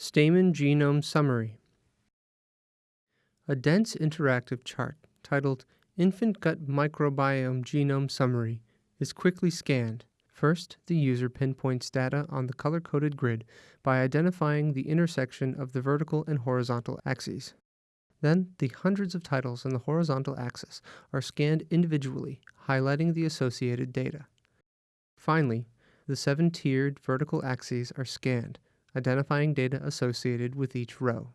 Stamen Genome Summary. A dense interactive chart titled Infant Gut Microbiome Genome Summary is quickly scanned. First, the user pinpoints data on the color coded grid by identifying the intersection of the vertical and horizontal axes. Then, the hundreds of titles on the horizontal axis are scanned individually, highlighting the associated data. Finally, the seven tiered vertical axes are scanned, identifying data associated with each row.